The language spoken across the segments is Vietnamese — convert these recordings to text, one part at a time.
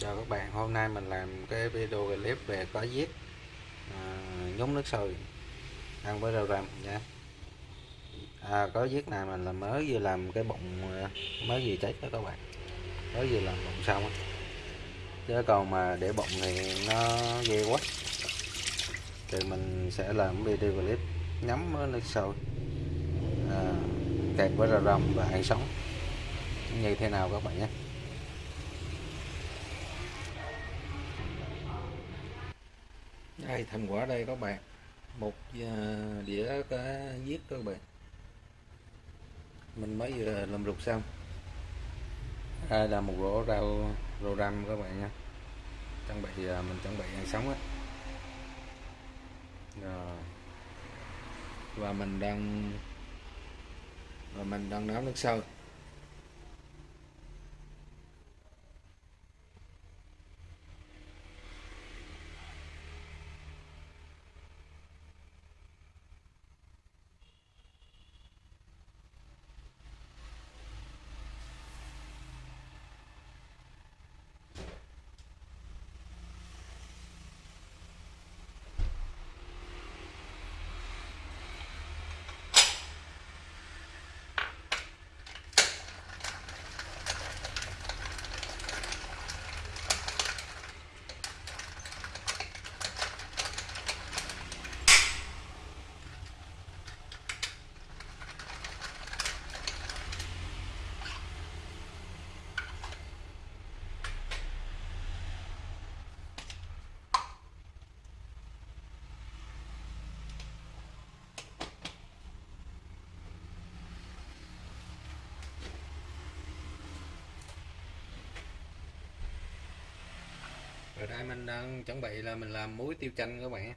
chào các bạn. Hôm nay mình làm cái video clip về có giết à, nhúng nước sôi. Ăn với rau răm nha. À, có giết này mình là mới vừa làm cái bụng à, mới vừa chết đó các bạn. Mới vừa làm bụng xong chứ còn mà để bụng thì nó ghê quá. Thì mình sẽ làm video clip nhắm với nước sôi à, kẹp với rau răm và ăn sống. Như thế nào các bạn nhé. Đây thành quả đây các bạn. Một à, đĩa cá giết các bạn. Mình mới vừa làm rục xong. À, đây là một rổ rau rau răm các bạn nha. Chuẩn bị mình chuẩn bị ăn sống á. Rồi. Và mình đang, và mình đang nấu nước sôi. Rồi đây mình đang chuẩn bị là mình làm muối tiêu chanh các bạn.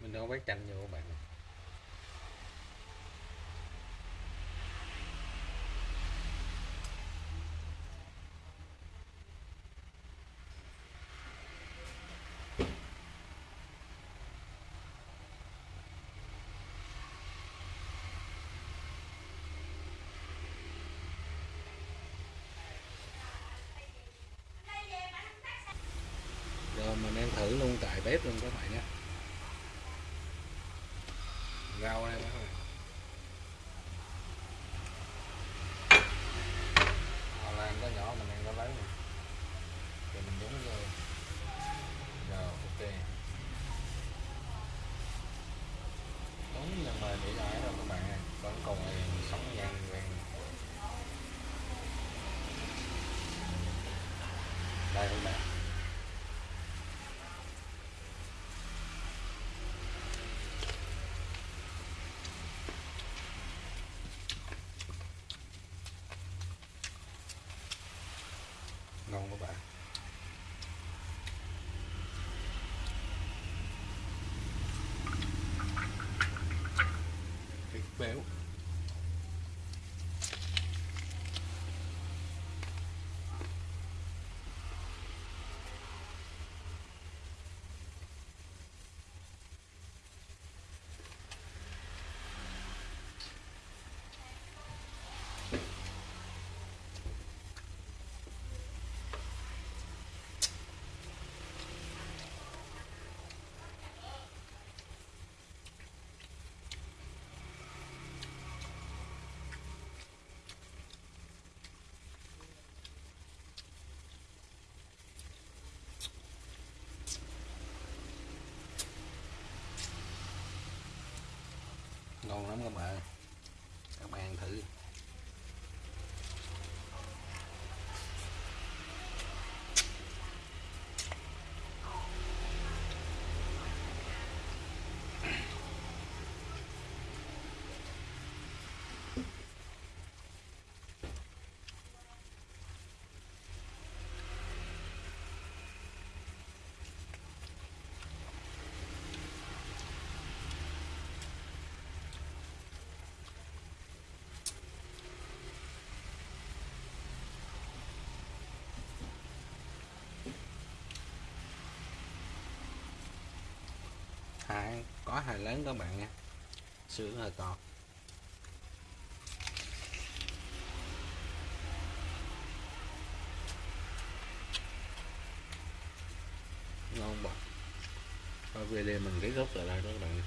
Mình đâu bát chanh vô các bạn rồi mình đang thử luôn tại bếp luôn các bạn nhé. Rau đây các bạn Họ làm có nhỏ mình đang có lấy nè rồi mình nhúng vô rồi ok đúng nhưng mà để lại rồi các bạn ơi. vẫn còn sống nhăn vàng đây các bạn ngon các bạn thịt béo ngon lắm các bạn. Các bạn thử. Hai có hai lớn các bạn nha. Sữa hơi to. Ngon bọt và về đây mình cái gốc tại đây đó các bạn.